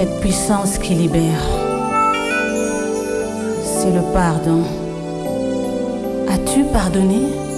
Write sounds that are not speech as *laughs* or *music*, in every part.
cette puissance qui libère. C'est le pardon. As-tu pardonné?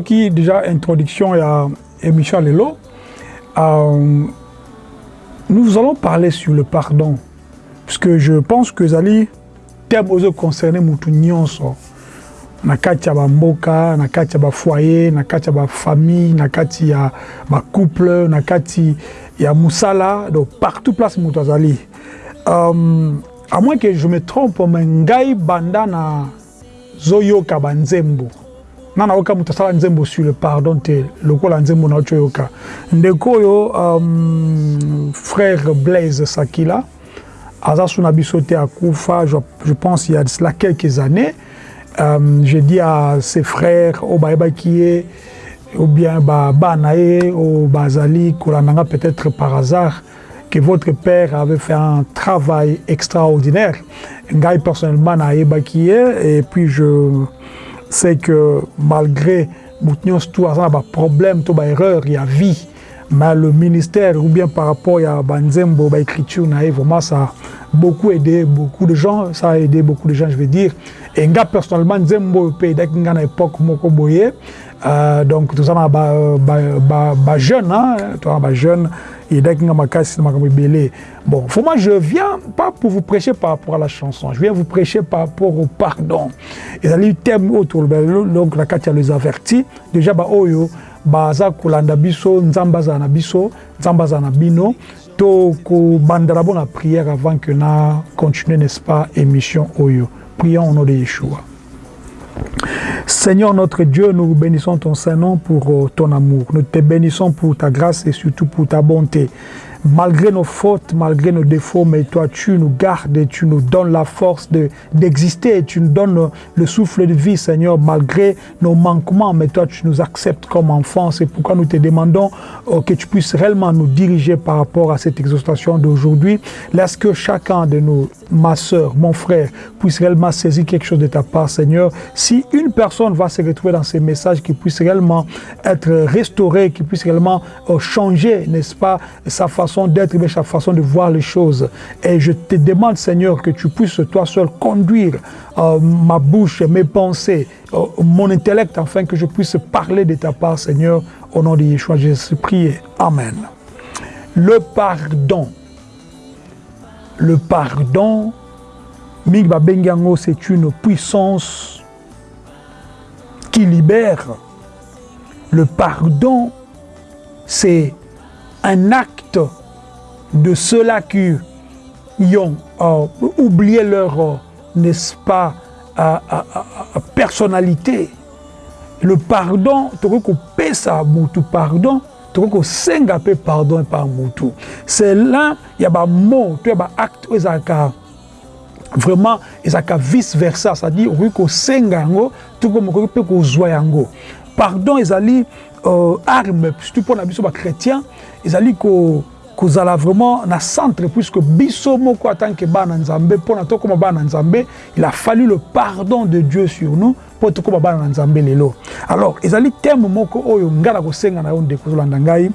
Yoki déjà introduction à émission Lelo. Euh, nous allons parler sur le pardon. Parce que je pense que Zali, thème aux concernés mutu nyonso. Na kati ya bamboka, na kati ya bafoyer, na kati ya bafamille, na kati ya couple, na kati ya musala, donc partout place azali. Euh, à moins que je me trompe, mais ngai banda na zoyoka banzembo. Nana oyoka moto asala nzembo sur le pardon te lokola nzembo na oti oyoka ndeko oyo um, frère blaise sakila aza so na biso te akufa je, je pense il y a de cela quelques années. Um, je dis à ses frères oyo bayebaki ye ou bien bana ye oyo bazali kolandanga peut-être par hasard que votre père avait fait un travail extraordinaire. Ngai personnellement nayebaki ye et puis je c'est que malgré moutnyons tout aza na baproblème to baerreur ya vie. Mais le ministère ou bien par rapport ya banzembo baécriture na ye vraiment ça a beaucoup aidé beaucoup de gens ça a aidé beaucoup de gens je veux dire. Et personnellement nzembo époque moko boye euh, donc toza na bajeune ba, ba, ba toza na bajeune edaki nga makasi makambo ebele. Bon moi je viens pas pour vous prêcher par rapport à la chanson. Je viens vous prêcher par rapport au pardon. Ezali thème oyo tolobela donc na kati ya les avertis. Déjà baoyo baza kolanda biso nzambe na biso nzambe na bino. To prière avant que na continuer n'est-ce pas émission oyo prions au nom de Yeshua Seigneur notre Dieu, nous bénissons ton Saint-Nom pour ton amour. Nous te bénissons pour ta grâce et surtout pour ta bonté. Malgré nos fautes, malgré nos défauts, mais toi, tu nous gardes et tu nous donnes la force d'exister et tu nous donnes le souffle de vie, Seigneur, malgré nos manquements, mais toi, tu nous acceptes comme enfants. C'est pourquoi nous te demandons oh, que tu puisses réellement nous diriger par rapport à cette exhortation d'aujourd'hui. Laisse que chacun de nous, ma soeur, mon frère, puisse réellement saisir quelque chose de ta part, Seigneur. Si une personne va se retrouver dans ces messages, qui puisse réellement être restaurée, qui puisse réellement oh, changer, n'est-ce pas, sa façon d'être, mais sa façon de voir les choses. Et je te demande, Seigneur, que tu puisses toi seul conduire euh, ma bouche, mes pensées, euh, mon intellect, afin que je puisse parler de ta part, Seigneur, au nom de Yeshua. Jésus, prie. Amen. Le pardon. Le pardon, Migba Bengango, c'est une puissance qui libère. Le pardon, c'est un acte de ceux-là qui ont euh, oublié leur, euh, n'est-ce pas, euh, euh, euh personnalité. Le pardon, ça mutu pardon, tokokosenga mpe pardon epai ya motu cela ya bamot to ya baacte oyo ezalaka vraiment ezalaka vice versa c'est-à-dire okoki kosenga yango toko mokoki mpe kozwa yango. Pardon ezali euh, arme surtout mpo na biso bachrétien allaient que kozala vraiment na centre puisque biso moko en tant que bana nzambe mpona tokóma bana nzambe il a fallu le pardon de dieu sur nous mpo tokóma bana nzambe lelo. Alors ezali thème moko oyo ngai na kosenga na yo ndeko ozolanda ngai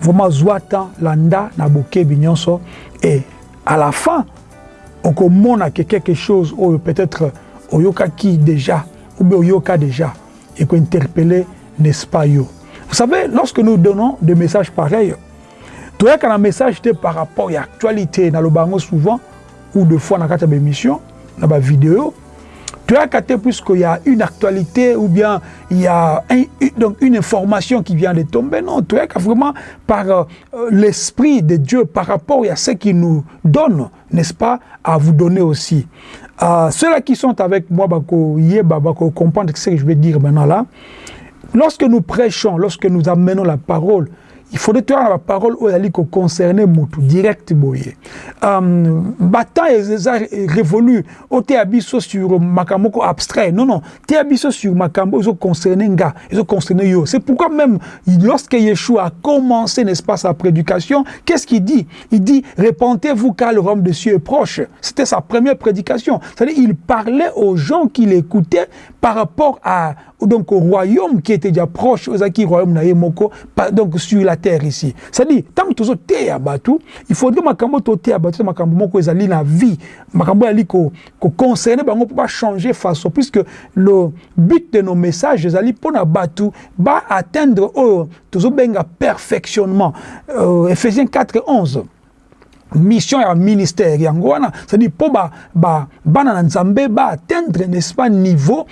vraiment zwa temps landa na bokebi nyonso. Et à la fin okomona ke quelque chose oyo peut-être oyokaki déjà ou bien oyoka déjà et interpeller n'est-ce pas yo vous savez lorsque nous donnons des messages pareils toyaka un message par rapport à l'actualité dans le bango souvent ou de fois dans la émission dans la vidéo toyaka te puisqu'il y a une actualité ou bien il y a un, donc une information qui vient de tomber. Non, toyaka vraiment par euh, l'Esprit de Dieu, par rapport à ce qu'il nous donne, n'est-ce pas, à vous donner aussi. Euh, Ceux-là qui sont avec moi, bako, comprendre ce que je vais dire maintenant là. Lorsque nous prêchons, lorsque nous amenons la parole, il faudrait tenir la parole où elle concerner mutu direct boye. Um, bata eza révolu o te abiso sur makambo abstrait. Non non te abiso sur makambo ezo concerner nga ezo concerner yo. C'est pourquoi même lorsque Yeshua a commencé n'est-ce pas sa prédication qu'est-ce qu'il dit? Il dit répentez-vous car le royaume de cieux est proche c'était sa première prédication. C'est-à-dire il parlait aux gens qui l'écoutaient par rapport à donc au royaume qui était déjà proche acquis royaume na donc sur la ici. C'est-à-dire tant que tozo te batu il faudrait makambo to te batu makambo na vie. Makambo ko ko concerner pour pas changer façon puisque le but de nos messages ezali pona batu ba atteindre oh tozo benga perfectionnement. Euh, Ephésiens 4 11 mission ya ministère yango wana c'est-à-dire mpo ba, ba, bana na nzambe baatteindre n'est-ce pas niveau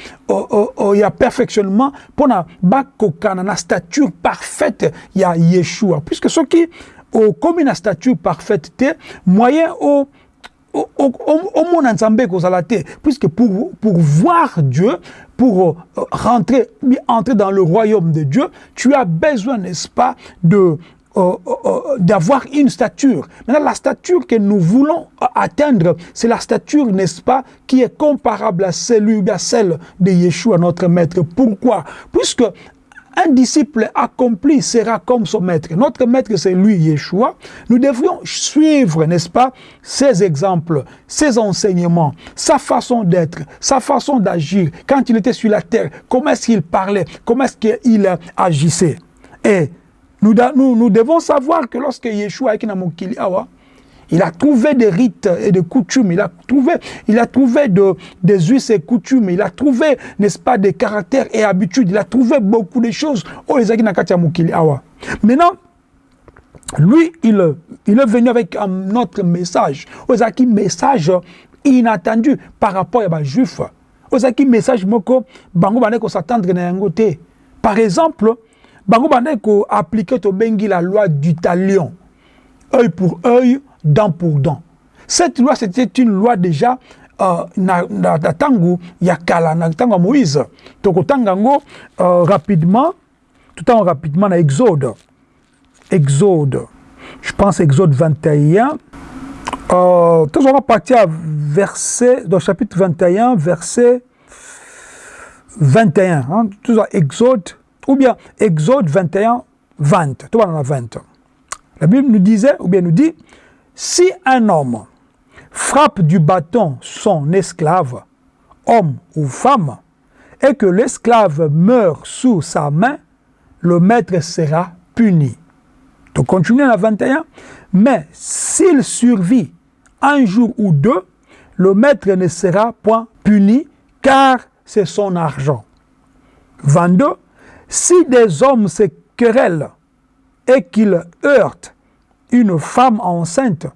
ya perfectionnement mpona bakokana na stature parfaite ya yeshua. Puisque soki okomi na stature parfaite te moyen o omona nzambe ekozala te. Puisque pour, pour voir Dieu pour euh, rentrer entrer dans le royaume de Dieu tu as besoin n'est-ce pas de euh, euh, d'avoir une stature. Maintenant, la stature que nous voulons atteindre, c'est la stature, n'est-ce pas, qui est comparable à, celui, à celle de Yeshua, notre maître. Pourquoi? Puisque un disciple accompli sera comme son maître. Notre maître, c'est lui, Yeshua. Nous devrions suivre, n'est-ce pas, ses exemples, ses enseignements, sa façon d'être, sa façon d'agir. Quand il était sur la terre, comment est-ce qu'il parlait, comment est-ce qu'il agissait? Et nous, nous, nous, devons savoir que lorsque Yeshua est il a trouvé des rites et des coutumes, il a trouvé, il a trouvé de, des us et coutumes, il a trouvé, n'est-ce pas, des caractères et habitudes, il a trouvé beaucoup de choses. Oh, Maintenant, lui, il, il est venu avec un autre message. un message inattendu par rapport à juifs. un message moko, bango s'attendre. Par exemple, bango bandeko appliquer to bengi la loi du talion. Œil pour œil, dent pour dent. Cette loi, c'était une loi déjà euh, na, na, na tango ya kala na tango Moïse. Tokotanga ngo euh, rapidement, temps rapidement na Exode. Exode. Je pense Exode 21. Euh, tout on va partir à verset, dans chapitre 21, verset 21. Hein, tout ça, Exode, ou bien Exode 21, 20. Tout va 20. La Bible nous disait, ou bien nous dit, si un homme frappe du bâton son esclave, homme ou femme, et que l'esclave meurt sous sa main, le maître sera puni. Donc continuez à 21. Mais s'il survit un jour ou deux, le maître ne sera point puni car c'est son argent. 22. Si des hommes se querellent et qu'ils heurtent une femme enceinte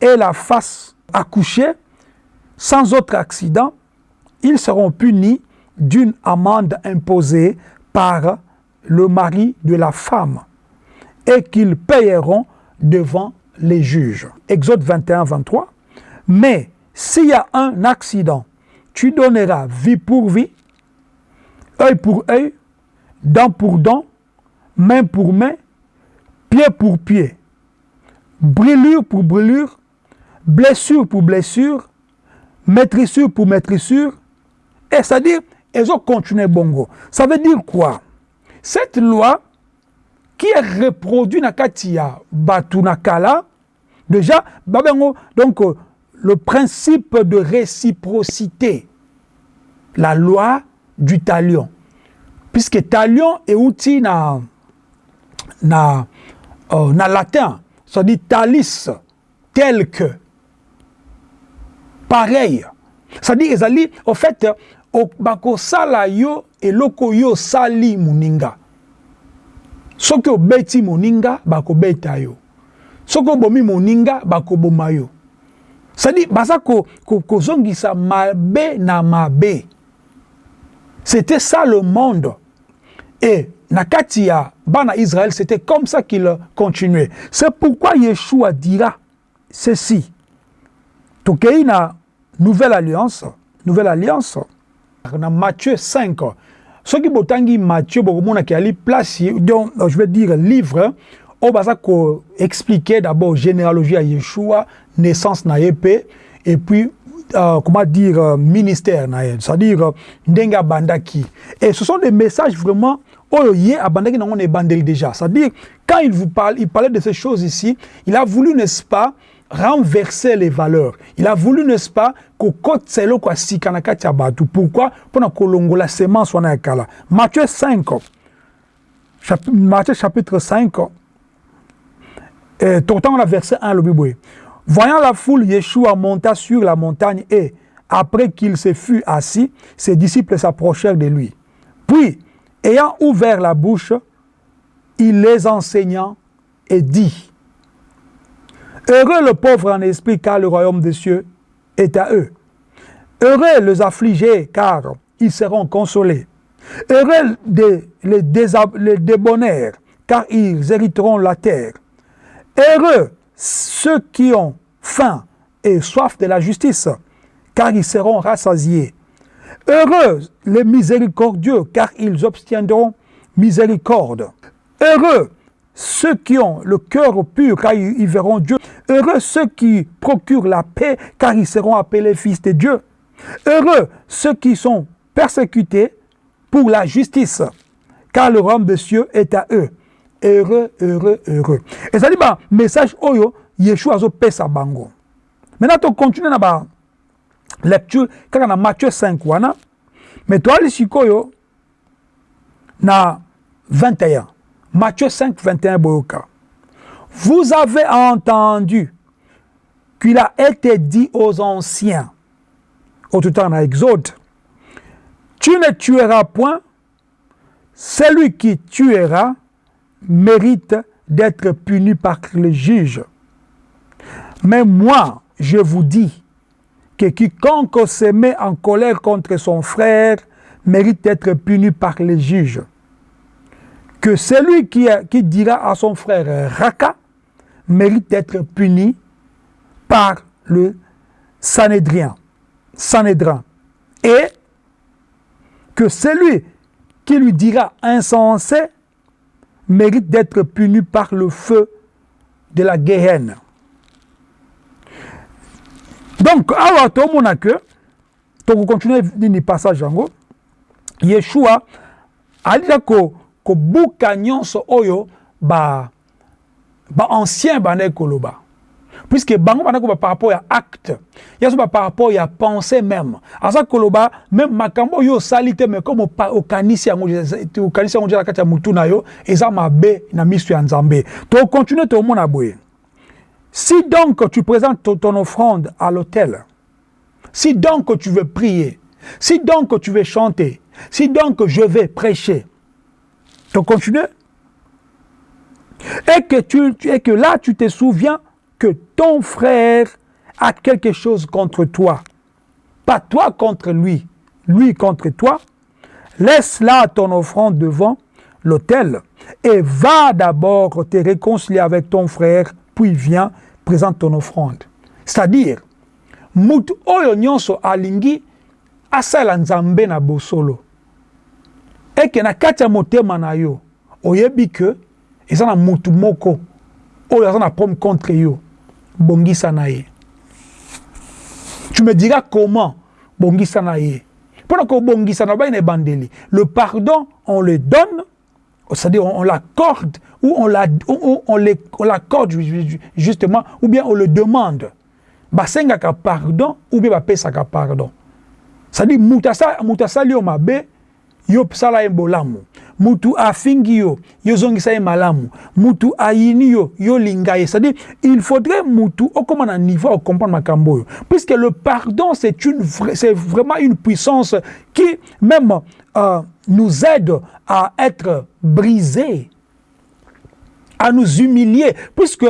et la fasse accoucher sans autre accident, ils seront punis d'une amende imposée par le mari de la femme et qu'ils payeront devant les juges. Exode 21, 23. Mais s'il y a un accident, tu donneras vie pour vie, œil pour œil, dent pour dent, main pour main, pied pour pied brûlure pour brûlure, blessure pour blessure, maîtrissure pour maîtrissure, et c'est-à-dire, elles ont continué bongo. Ça veut dire quoi? Cette loi qui est reproduite dans Katia Batunakala, déjà, donc le principe de réciprocité, la loi du talion. Puisque talion est outil na, na, euh, na latin, ça dit talis, tel que, pareil. Ça dit, Ezali, en fait, bakosala yo eloko yo osali moninga. Soki obeti moninga bakobeta yo. Soki obomi moninga bakoboma yo. Cestadi baza kozongisa ko, ko mabe na mabe. C'était ça le monde et na kati ya bana israël c'était comme ça qu'il continuait. C'est pourquoi yeshua dira ceci. Tokei na nouvelle alliance nouvelle alliance na matthieu 5 soki botangi matthieu bokomonaki ali place donc je vais dire livre oyo baza koexplique d'abord généalogie ya yeshua naissance na mpe et puis euh, comment dire euh, ministère c'est-à-dire euh, ndenge abandaki et ce sont des messages vraiment déjà c'est-à-dire quand il vous parle il parlait de ces choses ici il a voulu n'est-ce pas renverser les valeurs. Il a voulu, n'est-ce pas, que kokotisa eloko ya sika na kati ya bato. Pourquoi? Mpona kolongola semence wana ya kala. Matthieu 5. Chap Matthieu chapitre 5. Et totango la verset 1 le Bible. Voyant la foule, Yeshua monta sur la montagne et après qu'il se fut assis, ses disciples s'approchèrent de lui. Puis, ayant ouvert la bouche, il les enseigna et dit Heureux le pauvre en esprit, car le royaume des cieux est à eux. Heureux les affligés, car ils seront consolés. Heureux les, les, débonnaires, car ils hériteront la terre. Heureux ceux qui ont faim et soif de la justice, car ils seront rassasiés. Heureux les miséricordieux, car ils obtiendront miséricorde. Heureux ceux qui ont le cœur pur, car ils, verront Dieu. Heureux ceux qui procurent la paix, car ils seront appelés fils de Dieu. Heureux ceux qui sont persécutés pour la justice, car le royaume des cieux est à eux. Heureux, heureux, heureux. Et ça dit, bah, message oyo, Yeshua zo pesa bango. Maintenant, tu continues na ba lecture, kaka na Matthieu 5 wana, mais toi, les sikoyo, na 21. Matthieu 5, 21, Boyoka. Vous avez entendu qu'il a été dit aux anciens, au tout temps dans Exode, tu ne tueras point, celui qui tuera mérite d'être puni par le juge. Mais moi, je vous dis que quiconque se met en colère contre son frère mérite d'être puni par le juge que celui qui, dira à son frère Raka mérite d'être puni par le Sanhédrien, Sanhédrin. Et que celui qui lui dira insensé mérite d'être puni par le feu de la Géhenne. Donc, awa tomona que, to continuer nini passage Yeshua alika ko kobuka nyonso oyo ba ba ancien bana koloba puisque bango par rapport ya acte ya so par rapport ya pensée même. Aza koloba même makambo oyo osali te mais comme okanisi yango okanisi yango na kati ya mutu na yo eza mabe na miso ya nzambe. Tokontinue tomona boye. Si donc tu présentes ton, ton offrande à l'autel si donc tu veux prier si donc tu veux chanter si donc je vais prêcher tu continues et que, tu, et que là, tu te souviens que ton frère a quelque chose contre toi. Pas toi contre lui, lui contre toi. Laisse là ton offrande devant l'autel et va d'abord te réconcilier avec ton frère, puis viens, présente ton offrande. C'est-à-dire, mutu oyo alingi asala nzambe na bosolo. eke na kati ya yo oyebi ke eza mutu moko oyo contre yo bongisa na ye. Tu me diras comment bongisa na ye. Mpona kobongisa na bai na ebandeli le pardon on le donne c'est-à-dire on, on l'accorde ou on l'accorde justement ou bien on le demande. Basengaka pardon ou bien bapesaka pardon. C'est-à-dire mutu asali yo mabe yo sala ye bolamu mutu afingi yo malamu. Mutu ayini yo yo linga ye. C'est-à-dire il faudrait mutu okoma na niveau à comprendre makambo puisque le pardon c'est une c'est vraiment une puissance qui même euh, nous aide à être brisés à nous humilier. Puisque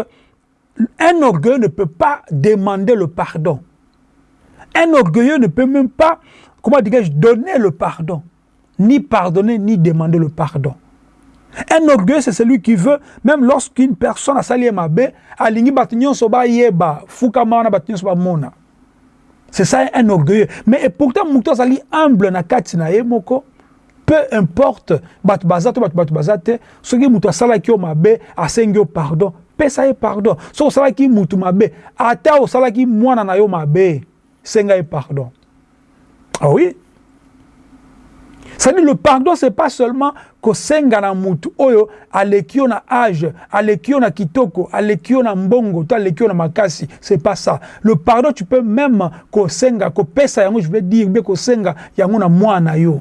un orgueilleux ne peut pas demander le pardon. Un orgueilleux ne peut même pas comment dirais-je donner le pardon ni pardonner, ni demander le pardon. Un orgueil, c'est celui qui veut, même lorsqu'une personne a sali mabe, alingi batinyon soba yeba, fuka maana batinyon soba mona. C'est ça un orgueil. Mais pourtant, mouton sali humble na kati na ye moko, peu importe, bat bazato, bat bat bazate, ce qui mouton sala ki mabe, asengi o pardon, pe sa ye pardon. So sala ki mouton mabe, ata o sala ki mwana na yo mabe, senga pardon. Ah oui? C'est-à-dire le pardon, ce n'est pas seulement que senga na mutu oyo aleki na âge, aleki na kitoko, aleki na mbongo, to aleki na makasi, c'est pas ça. Le pardon, tu peux même ko senga, ko pesa yango, je veux dire, bien ko senga yango na mwana yo.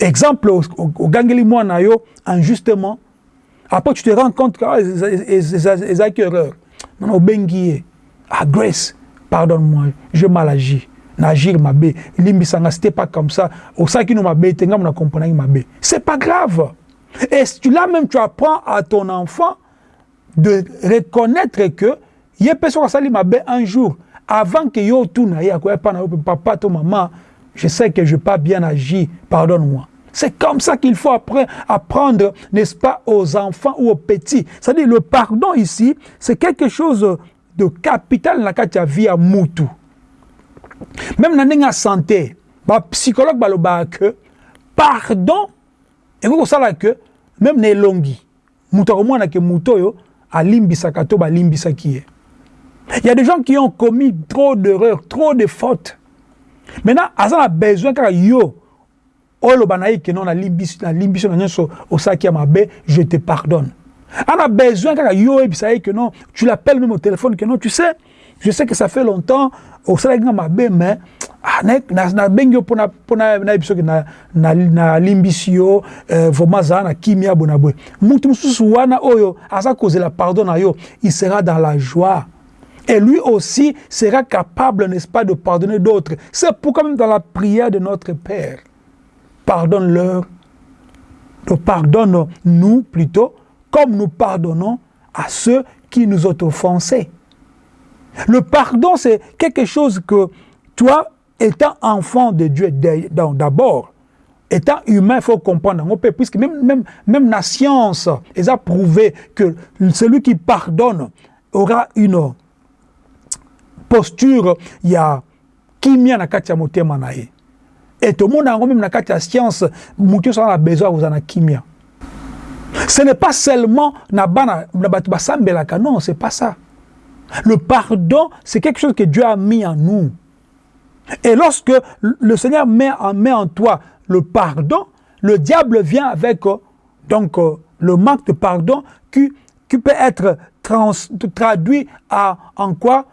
Exemple, au gangeli mwana yo, injustement, après tu te rends compte que ah, ezaki erreur. Non, ah grace, pardonne-moi, je mal agi n'agir mabe limbisanga c'était pas comme ça osaki no mabe te ngam na comprendre mabe c'est pas grave et tu là même tu apprends à ton enfant de reconnaître que ye peso sali mabe un jour avant que yo tuna ya ko pa na papa to maman je sais que je pas bien agi pardonne-moi c'est comme ça qu'il faut apprendre, n'est-ce pas, aux enfants ou aux petits. C'est-à-dire, le pardon ici, c'est quelque chose de capital dans la vie à Moutou. Même na ndenge ya santé bapsychologue balobaka ke pardon ekoki kosala ke même na elongi moto akomwana ke moto oyo alimbisaka to balimbisaki ye il y a des gens qui ont commis trop d'erreurs trop de fautes. Maintenant aza na besoin kaka yo oloba na ye ke non nalimbiso na nyonso osalaki ya mabe je te pardonne. Ana besoin kaka yo oyebisa ye ke non tu l'appelles même au téléphone que non tu sais je sais que ça fait longtemps osalaki nga mabe mais nabengi yo mpona nayebi soki nalimbisi yo vraiment azala na kimia boye na boye mutu mosusu wana oyo aza kozela pardon na il sera dans la joie et lui aussi sera capable, n'est-ce pas, de pardonner d'autres. C'est pourquoi même dans la prière de notre Père, pardonne-leur, pardonne-nous plutôt, comme nous pardonnons à ceux qui nous ont offensés. Le pardon, c'est quelque chose que toi, étant enfant de Dieu d'abord, étant humain, il faut comprendre. Puisque même, même, même la science, a prouvé que celui qui pardonne aura une posture, il y a kimia na. Et tout le monde a même na science, mutu a besoin vous en kimia. Ce n'est pas seulement na bana na batu basambelaka, non, c'est pas ça. Le pardon, c'est quelque chose que Dieu a mis en nous. Et lorsque le Seigneur met en, toi le pardon, le diable vient avec donc, le manque de pardon qui, peut être traduit en quoi?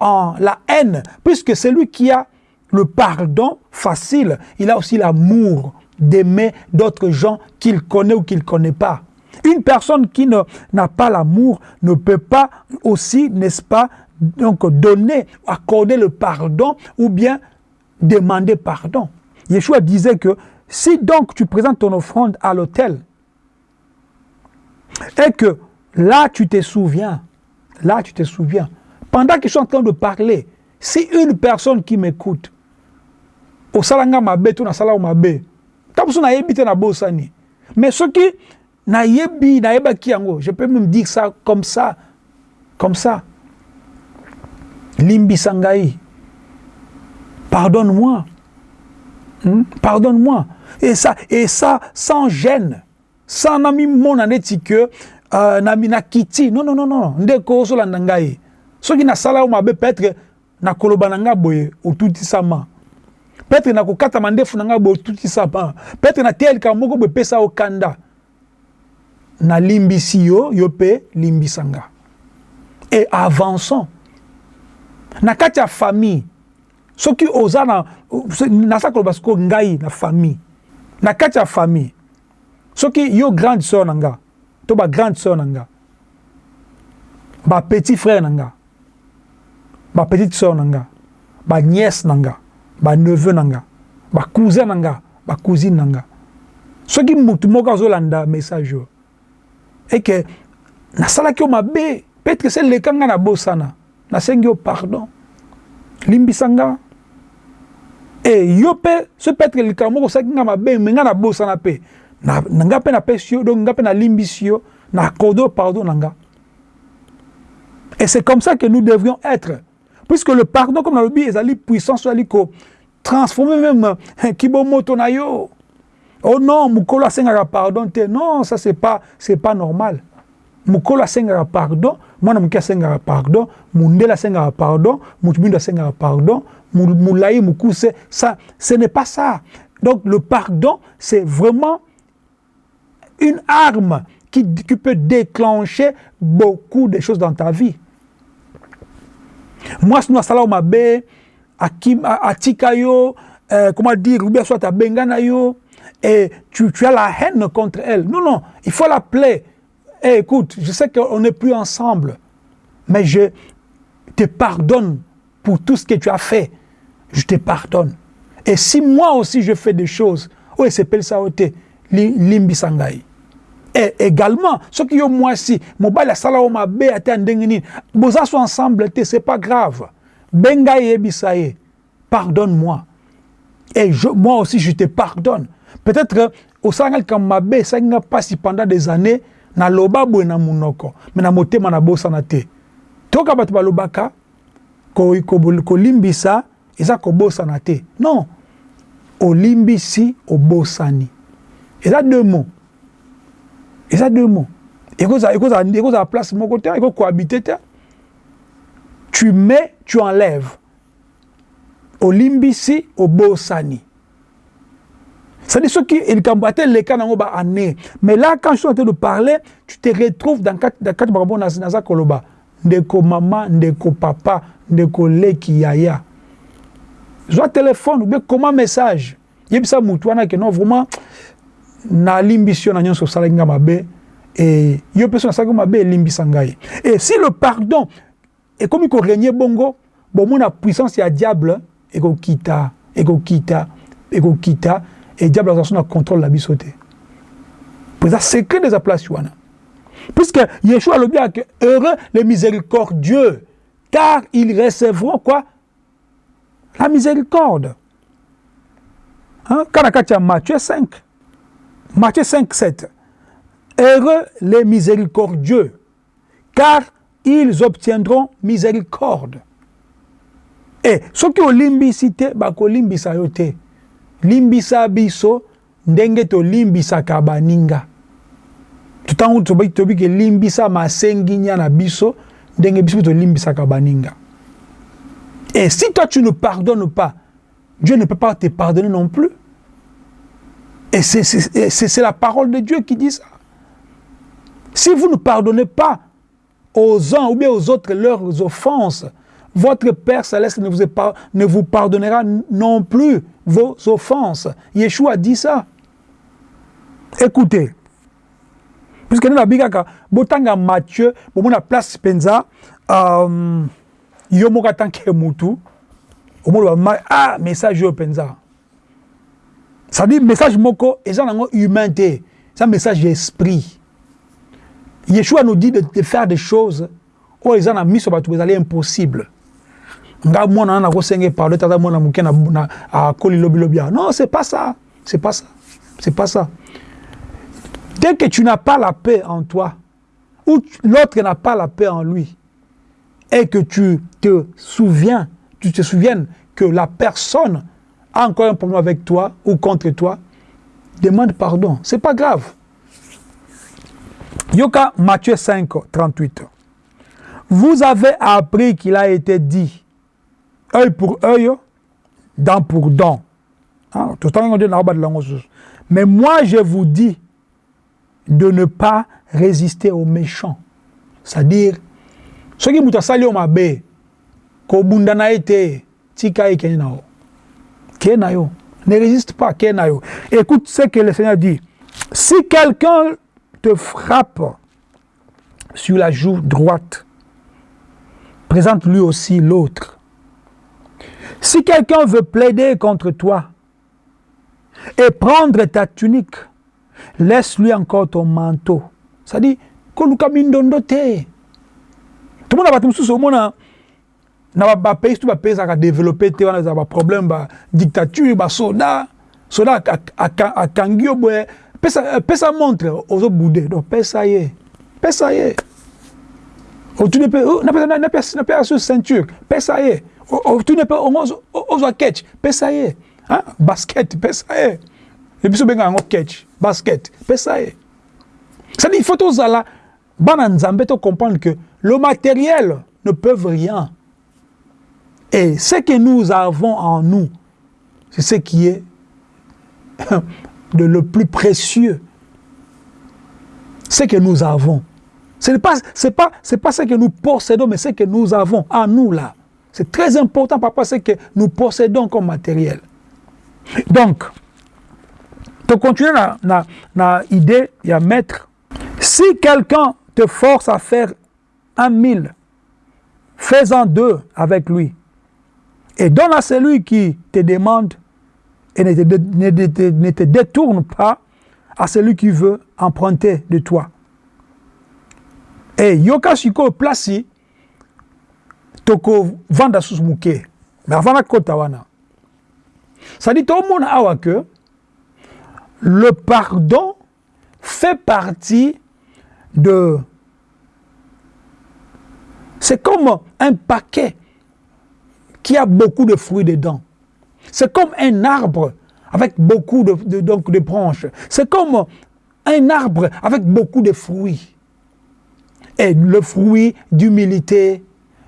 En la haine. Puisque celui qui a le pardon facile, il a aussi l'amour d'aimer d'autres gens qu'il connaît ou qu'il ne connaît pas. Une personne qui n'a pas l'amour ne peut pas aussi, n'est-ce pas, donc donner, accorder le pardon ou bien demander pardon. Yeshua disait que si donc tu présentes ton offrande à l'autel et que là tu te souviens, là tu te souviens, pendant que je suis en train de parler, si une personne qui m'écoute, au salanga mabe, tu na sala mabe. Mais ce qui nayebi nayebaki yango. Je peux même dire ça comme ça comme ça. Limbisa ngai pardonne-moi. Hmm? pardonne-moi. Et ça et ça sans gêne. Sans nami mona neti que uh, nami nakiti. Non non non non. Ndeko ozolanda ngai soki nasala yo mabe peut-être nakoloba na ngai boye otutisama peut-être nakokatama ndefu na ngai boye otutisama peut-être nateyelika moko boye epesa okanda nalimbisi yo yo mpe limbisanga. Et avançons. Na kati ya famille soki oza na naza koloba sikoyo ngai na famille. Na kati ya famille soki yo grande sœur na nga to bagrande sœur na nga bapetit frère na nga bapetite sœur na nga banièce na nga baneveu na nga bacousin na nga bacousine na nga soki motu moko azolanda message oyo eke nasalaki yo mabe peut-être se leka nga na bosana nasengi yo pardon. Limbisa nga e yo mpe so peut-être likambo moko osalaki nga mabe me nga na bosana mpe nga mpe napesi yo donc nga mpe nalimbisi yo na accorde yo pardon na nga et c'est comme ça que nous devrions être. Puisque le pardon comme nalobi ezali puissance ezali kotransforme même kibomoto na yo oh non mokolo asengaka pardon te. Non ça c'est pas pas normal. Mokolo asengaka pardon mwana moke asengaka pardon mundele asengaka pardon motu mindu asengaka pardon moulayi mokuse ça ce n'est pas ça. Donc le pardon c'est vraiment une arme qui, peut déclencher beaucoup de choses dans ta vie. Mwasi no asala yo mabe atika yo euh, comment dire ou bien soit yo et tu, as la haine contre elle. Non non il faut l'appeler hey, écoute je sais qu'on n'est plus ensemble mais je te pardonne pour tout ce que tu as fait. Je te pardonne. Et si moi aussi je fais des choses oyo esepelisa yo te limbisa ngai et également soki yo mwasi mobali asala yo mabe ate ya ndenge nini boza so ensemble c'est pas grave. Benga yebisa ye pardonne-moi. Et je, moi aussi je te pardonne peut-être osalanga likambo mabe esalaki nga mpasi pendant des années naloba boye na monoko me na motema nabosana te. Toka bato balobaka kolimbisa ko, ko eza kobosana te. Non olimbisi obosani. Eza deux mots. Eza deux mots. Ekozala place moko te ekokohabite te. Tu mets tu enlèves. Olimbisi obosani c'est-à-dire soki likambo ate eleka nango baannée mais là quand je suis en train de parler tu te retrouves dans kati makambo naza koloba. Ndeko mama ndeko papa ndeko leki yaya. Zwa telefone ou bien koma message? Yebisa mutu wana ke non vraiment nalimbisi yo na nyonso osalaki nga mabe e yo so nasalaki mabe elimbisa ngai. Et si le pardon ekomi korenie bongo bomona puissance ya diable ekokita ekokita ekokita et diable aza so na contrôle na biso te po eza secret des place puisque yeshua alobi ake heureux les miséricordieux car ils recevront quoi? La miséricorde. Hein? kana kati ya matthieu 5 matthieu 5 7 heureux les miséricordieux car ils obtiendront miséricorde. E soki olimbisi te bakolimbisa yo te limbisa biso ndenge tolimbisaka baninga tutango tobi ke limbisa masenginya na biso ndenge biso tolimbisaka baninga et si toi tu ne pardonnes pas Dieu ne peut pas te pardonner non plus. Et c'est la parole de Dieu qui dit ça. Si vous ne pardonnez pas aux uns ou bien aux autres leurs offenses votre Père céleste ne vous, pas, ne vous pardonnera non plus vos offenses. Yeshua dit ça. Écoutez. Puisque nous avons botanga Matthieu, bon la place penza, euh, yomoka tanke mutu, ah message yo penza. Ça dit message moko, et ça humanité, c'est un message d'esprit. Yeshua nous dit de, de faire des choses, où ils ont mis sur les impossible. Na non c'est pas ça. C'est pas ça. Pas ça. Dès que tu n'as pas la paix en toi ou l'autre n'a pas la paix en lui et que tu te souviens tu te souviennes que la personne a encore un problème avec toi ou contre toi demande pardon. C'est pas grave. Yoka Matthieu 5 38 vous avez appris qu'il a été dit œil pour œil, dent pour dent. Hein? Mais moi, je vous dis de ne pas résister aux méchants. C'est-à-dire, ce qui m'a sali ma bé, ko bunda na ete, tika kenyi na o. Ke na yo, Ne résiste pas, Kenayo. Écoute ce que le Seigneur dit. Si quelqu'un te frappe sur la joue droite, présente lui aussi l'autre. Si quelqu'un veut plaider contre toi et prendre ta tunique, laisse-lui encore ton manteau. Ça dit, koluka mindondo te. Tout le monde a battu sous mona na ba pays tout ba pays a développé te wana ba problème ba dictature ba soda. Soda akangi boye pesa pesa montre ozo boudé donc pesa ye. Pesa ye. O tu ne peux na pesa na pesa na pesa ceinture. Pesa ye o tu ne peux ozo ozo catch pesa ye basket pesa ye et puis benga ngo catch basket pesa ye dit il faut tozala bana nzambe to comprendre que le matériel ne peut rien et ce que nous avons en nous, c'est ce qui est *laughs* de le plus précieux. Ce que nous avons. Ce n'est pas, pas, pas ce que nous possédons, mais ce que nous avons en nous là. C'est très important par rapport à ce que nous possédons comme matériel. Donc, pour continuer dans l'idée, il y a maître. Si quelqu'un te force à faire un mille, fais-en deux avec lui et donne à celui qui te demande et ne te, ne, te, ne te, détourne pas à celui qui veut emprunter de toi. Et yoka shiko toko vanda susmuke. Mais avant la kota wana. Ça dit tout le monde awa le pardon fait partie de c'est comme un paquet qui a beaucoup de fruits dedans. C'est comme un arbre avec beaucoup de donc de branches. C'est comme un arbre avec beaucoup de fruits. Et le fruit d'humilité,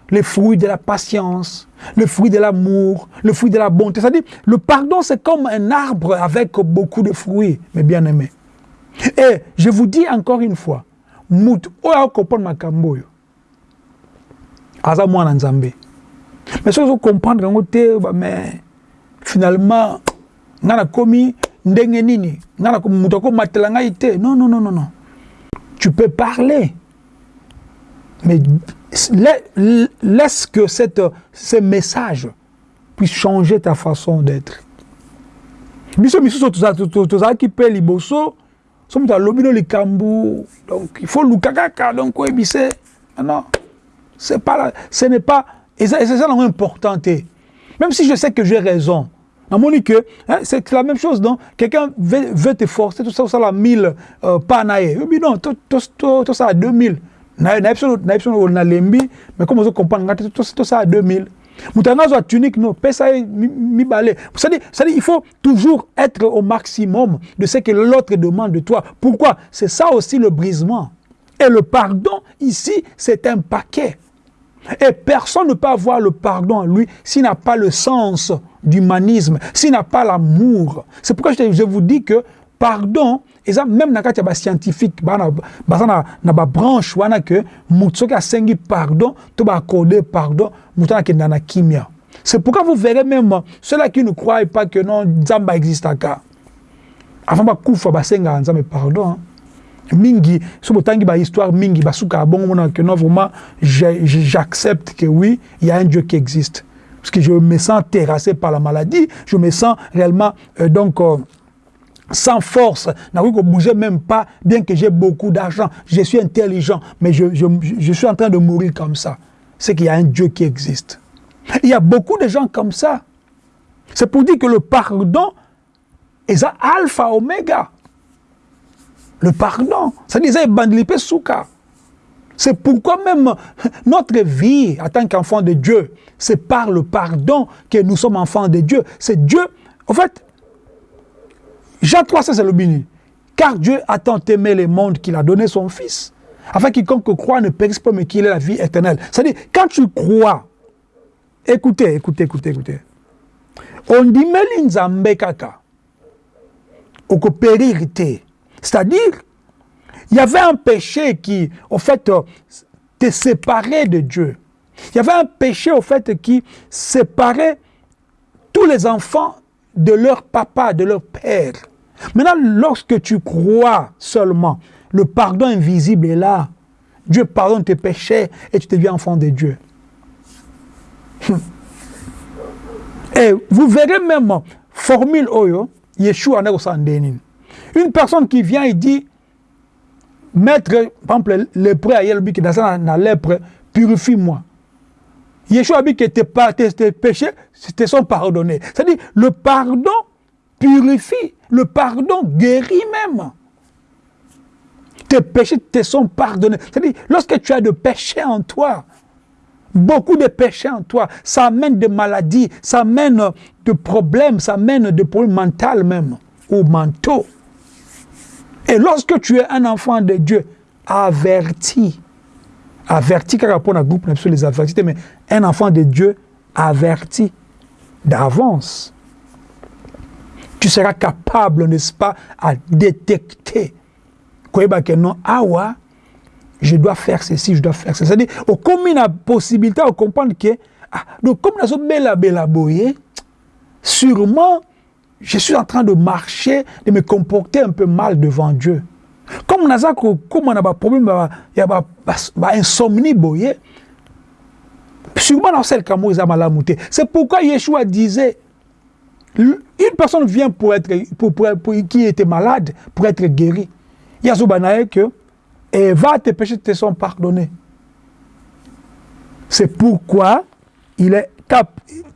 le fruit de la patience, le fruit de l'amour, le fruit de la bonté. C'est-à-dire, le pardon, c'est comme un arbre avec beaucoup de fruits, mes bien-aimés. Et je vous dis encore une fois, mout oya comprendre makambo yo. Aza mwana nzambe. Mais si vous comprendre yango te mais finalement nga nakomi ndenge nini? Nga na moto akomatela ngai te non non non non non tu peux parler mais laisse que cette, ce message puisse changer ta façon d'être. Biso misusu tozalaki mpe liboso so moto alobi no likambo donc il faut luka kaka donc oyebise. Non c'est pas ce n'est pas et c'est ça important même si je sais que j'ai raison namoni que hein, c'est la même chose donc quelqu'un veut, te forcer tout ça osala 1000 euh, pa na ye obi non tosala 2000 nayebi so nalembi mais tosala 2000 moto anga azwa tunique no pesa ye mibale. C'est-à-dire il faut toujours être au maximum de ce que l'autre demande de toi. Pourquoi? C'est ça aussi le brisement. Et le pardon ici c'est un paquet. Et personne ne peut avoir le pardon en lui s'il n'a pas le sens d'humanisme, s'il n'a pas l'amour. C'est pourquoi je, vous dis que pardon, et ça même scientifique, dans la branche, wana que mutsoki a sengi pardon, to pardon, ke na kimia. C'est pourquoi vous verrez même ceux-là qui ne croient pas que non, à cas. Avant ba kufa ba senga nzambe pardon. Hein. mingi so botangi ba histoire mingi basuka bongo mona que non vraiment j'accepte que oui il y a un Dieu qui existe parce que je me sens terrassé par la maladie je me sens réellement euh, donc euh, sans force, n'arrive pas bouger même pas, bien que j'ai beaucoup d'argent, je suis intelligent, mais je, je, je, suis en train de mourir comme ça. C'est qu'il y a un Dieu qui existe. Il y a beaucoup de gens comme ça. C'est pour dire que le pardon est alpha, oméga. Le pardon. Ça disait souka. C'est pourquoi même notre vie en tant qu'enfant de Dieu, c'est par le pardon que nous sommes enfants de Dieu. C'est Dieu. En fait, Jean 3, c'est le béni. Car Dieu a tant aimé le monde qu'il a donné son Fils, afin quiconque croit ne périsse pas, mais qu'il ait la vie éternelle. C'est-à-dire, quand tu crois, écoutez, écoutez, écoutez, écoutez. On dit, mais l'inzambe kaka, au c'est-à-dire, il y avait un péché qui, au fait, te séparait de Dieu. Il y avait un péché, au fait, qui séparait tous les enfants de leur papa, de leur père. Maintenant, lorsque tu crois seulement, le pardon invisible est là. Dieu pardonne tes péchés et tu deviens enfant de Dieu. *laughs* Et vous verrez même, formule Oyo, Yeshua Une personne qui vient et dit, Maître, par exemple, lépreux dans la lèpre, purifie-moi. Yeshua a dit que tes, péchés te sont pardonnés. C'est-à-dire, le pardon purifie, le pardon guérit même. Tes péchés te sont pardonnés. C'est-à-dire, lorsque tu as de péchés en toi, beaucoup de péchés en toi, ça amène des maladies, ça amène de problèmes, ça amène des problèmes mentaux même, ou mentaux. Et lorsque tu es un enfant de Dieu, averti, averti rapport à groupe sur les avertis, mais un enfant de Dieu averti d'avance. Tu seras capable, n'est-ce pas, à détecter que non, awa, je dois faire ceci, je dois faire ceci. C'est-à-dire, comme il a possibilité de comprendre que, ah, donc comme bella boye, sûrement, je suis en train de marcher, de me comporter un peu mal devant Dieu. Comme on a comme on a un problème, il y a une insomnie boye, sûrement dans celle qui C'est pourquoi Yeshua disait, une personne vient pour être, pour, pour, pour, qui était malade, pour être guéri. Que et va tes péchés te sont pardonnés. C'est pourquoi il est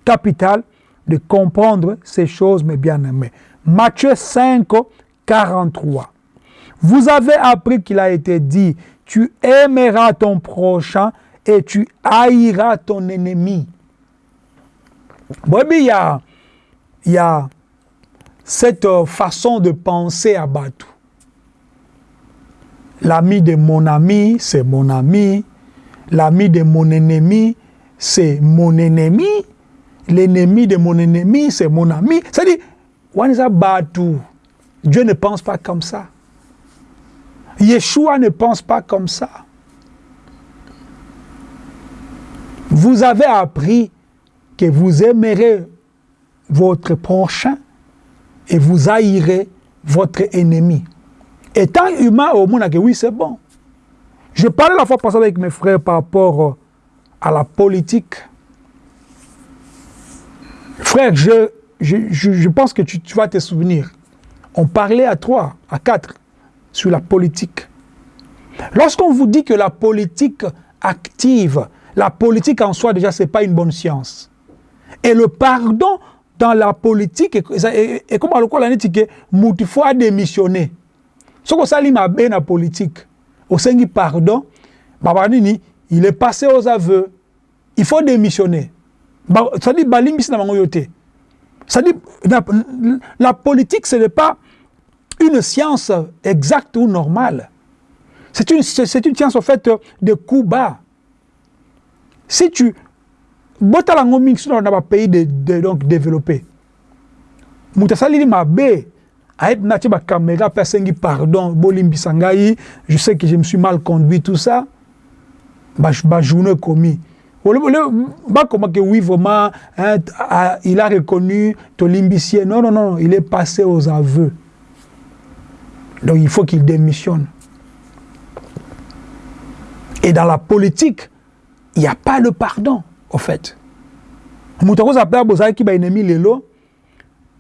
capital de comprendre ces choses, mes bien-aimés. Matthieu 5, 43. Vous avez appris qu'il a été dit, tu aimeras ton prochain et tu haïras ton ennemi. Il y a, y a cette façon de penser à Batou. L'ami de mon ami, c'est mon ami. L'ami de mon ennemi, c'est mon ennemi. L'ennemi de mon ennemi, c'est mon ami. C'est-à-dire, Dieu ne pense pas comme ça. Yeshua ne pense pas comme ça. Vous avez appris que vous aimerez votre prochain et vous haïrez votre ennemi. Étant humain au monde, oui, c'est bon. Je parlais la fois passée avec mes frères par rapport euh, à la politique. Frère, je, je, je pense que tu, tu, vas te souvenir. On parlait à trois, à quatre, sur la politique. Lorsqu'on vous dit que la politique active, la politique en soi, déjà, ce n'est pas une bonne science. Et le pardon dans la politique, et, comme à l'école, il faut démissionner soki osali mabe na politique osengi pardon baba nini il est passé aux aveux il faut démissionner yo te c'est-à-dire la, la politique ce n'est pas une science exacte ou normale. C'est une, une science en fait de coups bas. Si tu botalango mingi sino na bapays de, de, donc développé moto asalili mabe ayeb nati bacaméra mpe pardon je sais que je me suis mal conduit tout ça. Bajournée commis. Bakoma que oui vraiment hein, il a reconnu tolimbisi non non non il est passé aux aveux donc il faut qu'il démissionne. Et dans la politique il n'y a pas de pardon au fait. Moto akozala mpe bozalaki baennemi lelo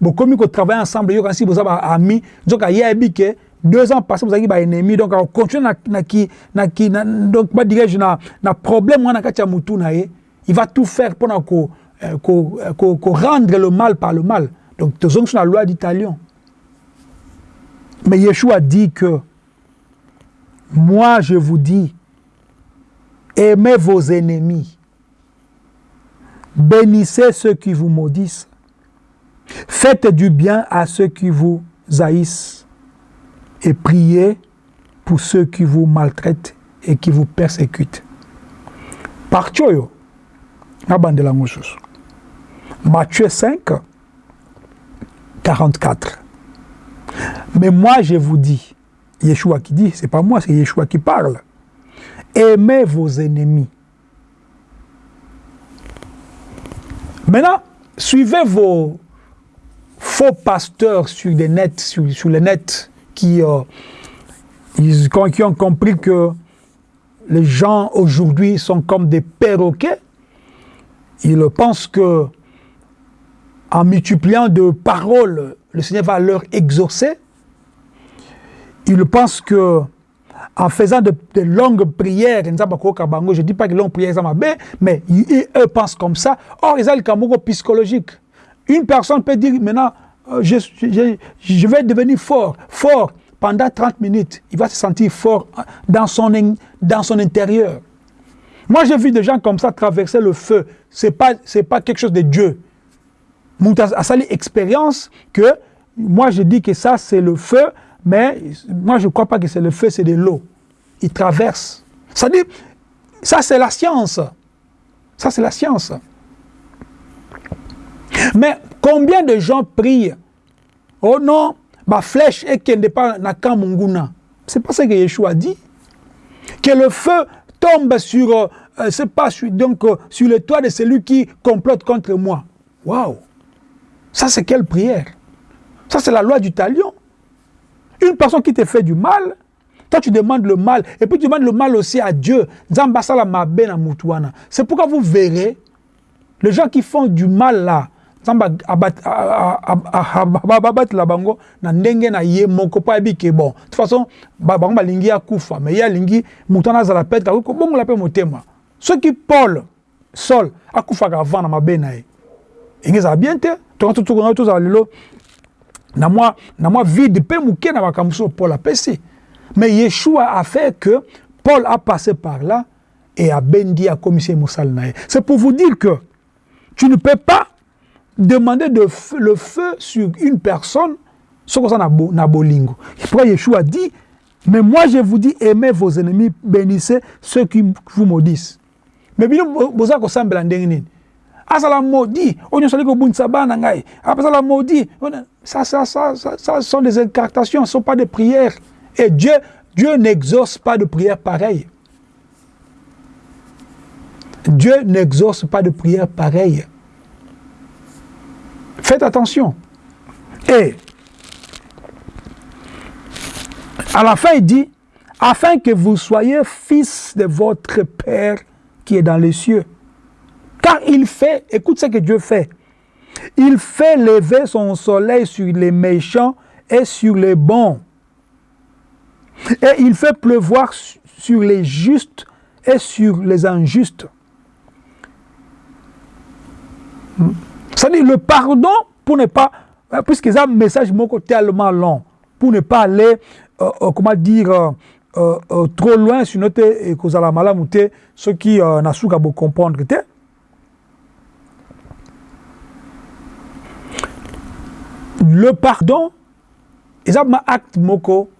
bokomi kotravaille ensemble yoka si boza baami nzoka ye ayebi ke deux ans passé bozalaki baennemi donc akocontinue na, na, na, na, donc badirige na, na problème ya mutu il va tout faire korendre ko, ko, ko le mal par le mal. Donc tozongi so na loi d'italion mais Yeshua dit que moi je vous dis aimez vos ennemis. Bénissez ceux qui vous maudissent. Faites du bien à ceux qui vous haïssent. Et priez pour ceux qui vous maltraitent et qui vous persécutent. Partio Matthieu 5, 44. Mais moi je vous dis, Yeshua qui dit, c'est pas moi, c'est Yeshua qui parle. Aimez vos ennemis. Maintenant, suivez vos faux pasteurs sur, des nets, sur, les nets qui, euh, ils, ont compris que les gens aujourd'hui sont comme des perroquets. Ils pensent que en multipliant de paroles, le Seigneur va leur exaucer. Ils pensent que en faisant de, longues prières, je ne dis pas que longues prières, mais eux pensent comme ça. Or, ils ont le psychologique. Une personne peut dire maintenant, euh, je, vais devenir fort, fort pendant 30 minutes. Il va se sentir fort dans son, dans son intérieur. Moi, j'ai vu des gens comme ça traverser le feu. Ce n'est pas, pas quelque chose de Dieu. A sali expérience que moi, je dis que ça, c'est le feu, mais moi, je ne crois pas que c'est le feu, c'est de l'eau. Il traverse. Ça dit, ça, c'est la science. Ça, c'est la science. Mais combien de gens prient Oh non, ma flèche est qui n'est pas na Kamunguna. C'est pas ça que Yeshua dit. Que le feu tombe sur, euh, pas donc, euh, sur le toit de celui qui complote contre moi. Waouh! Ça, c'est quelle prière? Ça, c'est la loi du talion. Une personne qui te fait du mal, toi, tu demandes le mal, et puis tu demandes le mal aussi à Dieu. C'est pourquoi vous verrez, les gens qui font du mal là, babatela bango na ndenge na ye moko mpo ayebi ke bon de toute façon bango balingi akufa mais ye alingi moto wana azala petre akoki kobongola mpe motema soki paul sol akufaka avant na mabe enge ezala bien te tonga tozala lelo na mwa na mwa vide mpe moke na makambo so paul apesi mais yeshua a fait que paul a passé par là et abendi akomisi ye mosala na ye c'est pour vous dire que tu ne peux pas demander de le feu sur une personne, que ça n'a bolingo. Pourquoi Yeshua dit, mais moi je vous dis, aimez vos ennemis, bénissez ceux qui vous maudissent. Mais bien, vous avez semble en Asala maudit, la maudit, ça, ça, ça, ça, ça sont des incartations, ce sont pas des prières. Et Dieu, Dieu n'exauce pas de prières pareilles. Dieu n'exauce pas de prières pareilles. Faites attention. Et à la fin, il dit, afin que vous soyez fils de votre Père qui est dans les cieux. Il fait, écoute ce que Dieu fait, il fait lever son soleil sur les méchants et sur les bons. Et il fait pleuvoir sur les justes et sur les injustes. C'est-à-dire le pardon pour ne pas, puisque c'est un message tellement long, pour ne pas aller, euh, euh, comment dire, euh, trop loin sur notre kozala malamu te ceux qui euh, n'a pas comprendre le pardon est un acte moko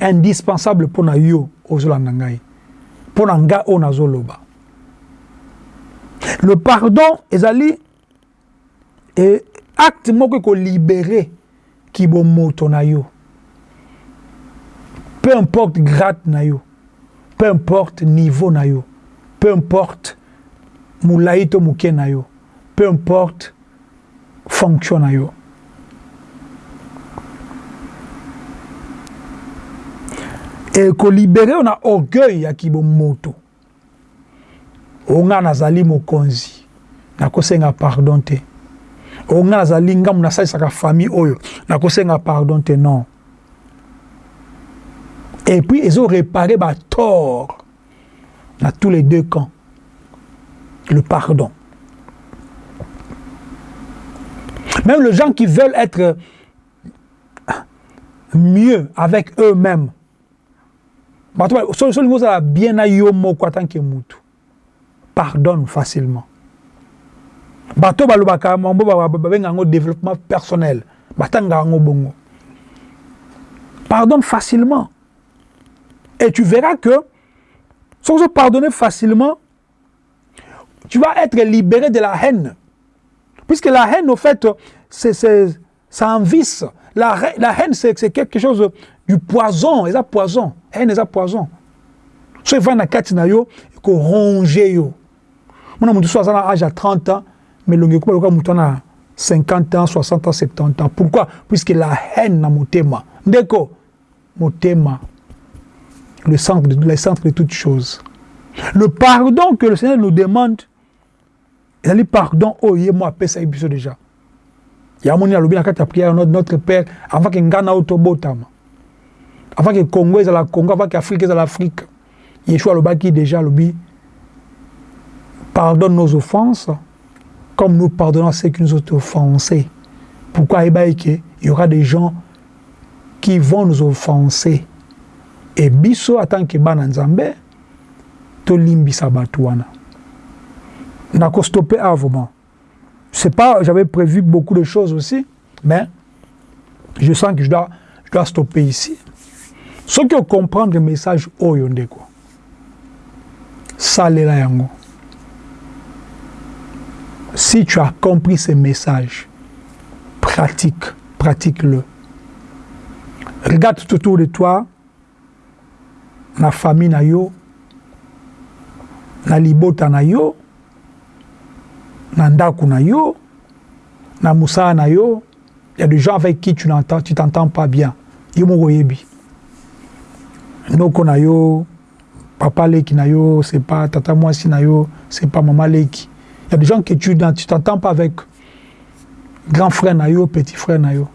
indispensable pour na yo ozolanda ngai pour na nga o nazoloba. Le pardon ezali et acte moko ekolibere kibomoto na yo. Peu importe grade na yo peu importe niveau na yo peu importe molai to moke na yo peu importe fonction na yo ekolibere na orgueil ya kibomoto onga nazali mokonzi. Nakosenga pardon te. Onga nazali ngambu nasalisaka famille oyo. Nakosenga pardon te non. Et puis ezoréparer batort na tous les deux camps. Le pardon. Même les gens qui veulent être mieux avec eux-mêmes bato bien pardonne facilement. Bato balobaka mambo babenga développement personnel. Yango bongo pardonne facilement. Et tu verras que se pardonner facilement tu vas être libéré de la haine. Puisque la haine au fait c'est un vice la, la haine c'est quelque chose du poison. Eza poison haine eza poison so evandi na kati na yo ekoronge yo mona motu so age ya 30 ans motu wana 50 ans, 60 ans, 70 ans. Pourquoi? Puisque la haine na motema. Ndeko, motema, le centre, de, le centre de toutes choses. Le pardon que le Seigneur nous demande, dit pardon, oh, yé moi, paix, ça y est déjà. Il y a mon alobi na prière notre Père avant autobotama. Avant que Congo est la Congo, avant que Afrique est l'Afrique. Yeshua lobaki déjà lobi pardonne nos offenses comme nous pardonnons ceux qui nous ont offensés. Pourquoi il y aura des gens qui vont nous offenser? Et biso en tant que bana nzambe to limbisa batouana. N'a stopper avant. C'est pas j'avais prévu beaucoup de choses aussi, mais je sens que je dois je dois stopper ici. Comprendre le message oyo ndeko. Salela yango. Si tu as compris ce message, pratique, pratique-le. Regarde tout autour de toi, la famille na yo, na libota na yo, na ndaku na yo, na moussa na yo, il y a des gens avec qui tu t'entends pas bien. Yo mo yebi. Noko na yo, papa leki na yo, c'est pas tata mwasi na yo, c'est pas maman leki. Il y a des gens que tu tu t'entends pas avec grand frère na yo, petit frère na yo.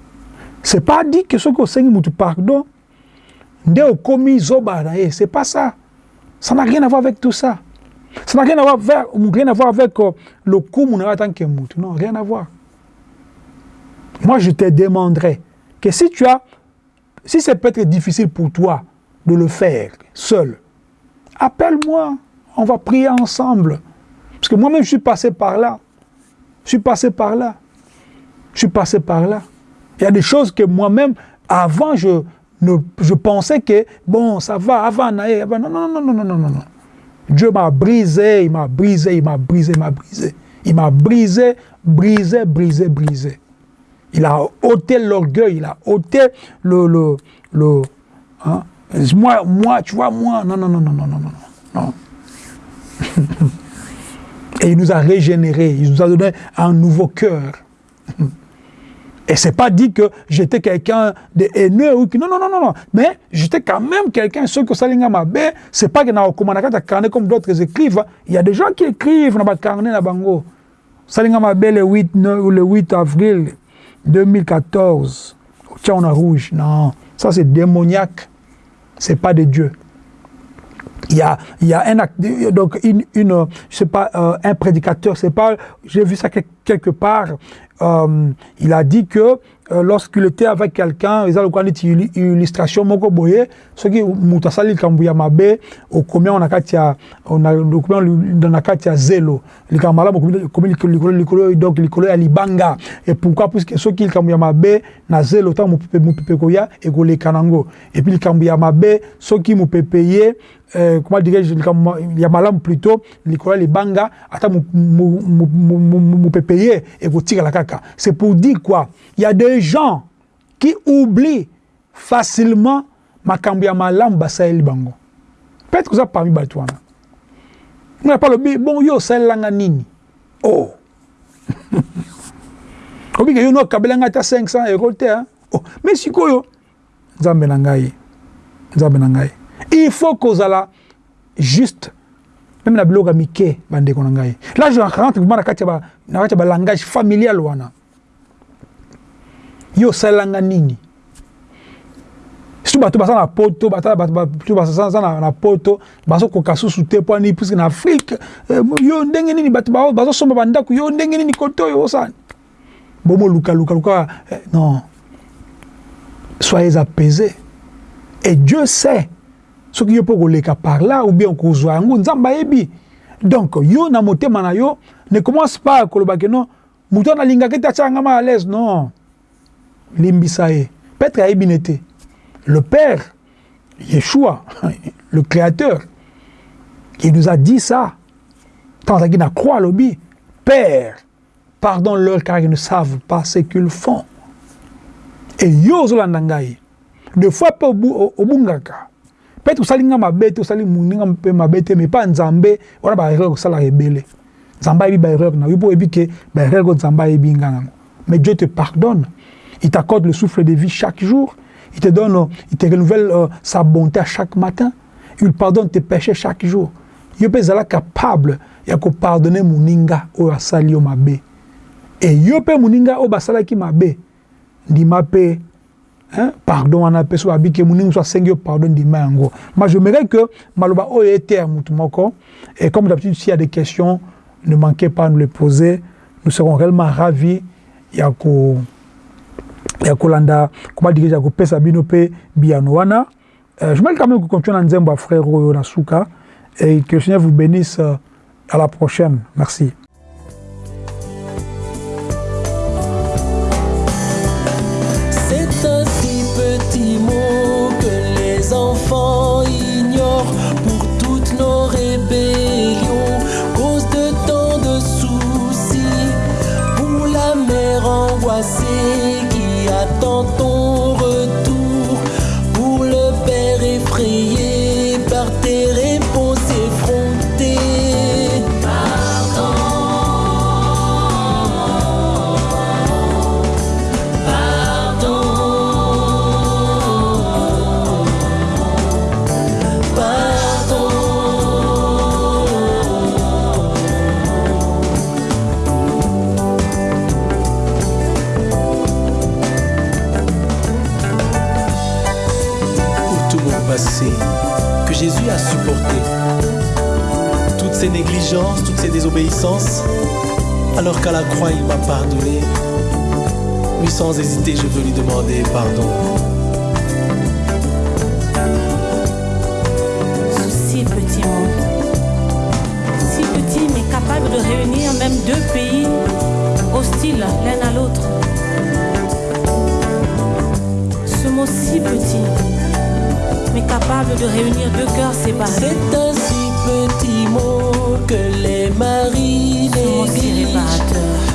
C'est pas dit que ce que Seigneur nous pardon, nde commis zoba na c'est pas ça. Ça n'a rien à voir avec tout ça. Ça n'a rien à voir avec, rien à voir avec euh, le coup mon tant que moutou. Non, rien à voir. Moi, je te demanderai que si tu as, si c'est peut-être difficile pour toi de le faire seul. Appelle-moi, on va prier ensemble. Parce que moi-même, je suis passé par là. Je suis passé par là. Je suis passé par là. Il y a des choses que moi-même, avant, je, ne, je pensais que, bon, ça va, avant, avant. Non, non, non, non, non, non, non. Dieu m'a brisé, il m'a brisé, il m'a brisé, il m'a brisé. Il m'a brisé, brisé, brisé, brisé. Il a ôté l'orgueil, il a ôté le... le, le hein, moi, moi, tu vois, moi, non, non, non, non, non, non, non. non. *laughs* Et il nous a régénérés, il nous a donné un nouveau cœur. *laughs* Et c'est pas dit que j'étais quelqu'un de haineux ou que non non non non non, mais j'étais quand même quelqu'un ce que salinga Ce c'est pas que na okomana carnet comme d'autres écrivent, il y a des gens qui écrivent na le carnet na bango. Salingamabe le 8 le 8 avril 2014. Tiens on a rouge. Non, ça c'est démoniaque. C'est pas de Dieu. Il y a, il y a un donc une, je sais pas, euh, un prédicateur, c'est pas, j'ai vu ça quelque part, euh, il a dit que euh, lorsqu'il était avec quelqu'un, ils ont une illustration moko boye, ce qui mutasali kambuya mabe, au combien on a katia, on a le combien dans la katia zelo, le kamala combien likolo likolo donc likolo ya libanga. Et pourquoi? Puisque ce qui kambuya mabe na zelo tant mupepe mupepe koya et ko le kanango. Et puis le kambuya mabe ce qui mupepeye euh, comment dirais-je, il y a malam plutôt, likolo libanga, ata mupepeye et vous tirez la caca. C'est pour dire quoi? Il y a des gens qui oublient facilement Makambia Malamba Sahel Bango. Peut-être que ça parmi Batouana. On n'a pas le bon yo Sahel Langanini. Oh *laughs* Obi que yo no kabelanga ta 500 euros. Oh, mais si koyo Nzambe na ngai. Il faut que ça juste même na biloko ya mike bandeko na ngai. Là je rentre vraiment na kati ya balangage familial wana. Yo osalelanga nini? Surtout bato baza na poto bato baza na poto bazokoka susu te mpo ani puiske na afrike eh, yo ndenge nini bato bazosomba bandako yo ndenge nini kote oyo osani? Bomolukaluka luka eh, non. Soyez apaisés. Et dieu sait Ce qui est pour les cas par là, ou bien qu'on soit Donc, yo na motema na yo, ne commence pas à koloba non, mouton linga keta changama à l'aise, non. Limbisae. Petre a ebinete. Le Père, Yeshua, *laughs* le Créateur, il nous a dit ça. Tant qu'il n'a croix lobby, Père, pardonne-leur car ils ne savent pas ce qu'ils font. Et yo zolandangaye. Des fois, au bungaka peut-être osali nga mabe te osali moninga mpe mabe te mais mpa nzambe wana baerreur osalaka ebele nzambe ayebi baerreur na yo mpo oyebi ke baerreur oyo nzambe ayebi nga nango mais Dieu te pardonne. Il t'accorde le souffle de vie chaque jour. Il te donne, il te renouvelle euh, sa bonté à chaque matin. Il pardonne tes péchés chaque jour. Il peut être capable de pardonner moninga au asali o mabe. Et yo pe moninga o basala ki mabe. Ndima pe hein, pardon on appelle ça que moninga soit sengi pardon ndima yango. Moi j'aimerais que maloba o était mutu moko et comme d'habitude s'il y a des questions ne manquez pas à nous les poser. Nous serons réellement ravis. Ya ko ya kolanda comment dire ya kopesa bino pe biano euh, je vais quand même continuer na nzembo frère oyo na suka et que le Seigneur vous bénisse euh, à la prochaine. Merci les alors qu'à la croix il m'a pardonné. Oui, sans hésiter, je veux lui demander pardon. Ce si petit monde, si petit mais capable de réunir même deux pays hostiles l'un à l'autre. Ce mot si petit mais capable de réunir deux cœurs séparés. C'est un petit mot que les maris négligent.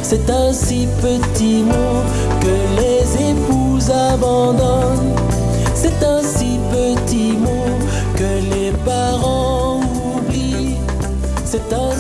C'est un si petit mot que les épouses abandonnent. C'est un si petit mot que les parents oublient. C'est un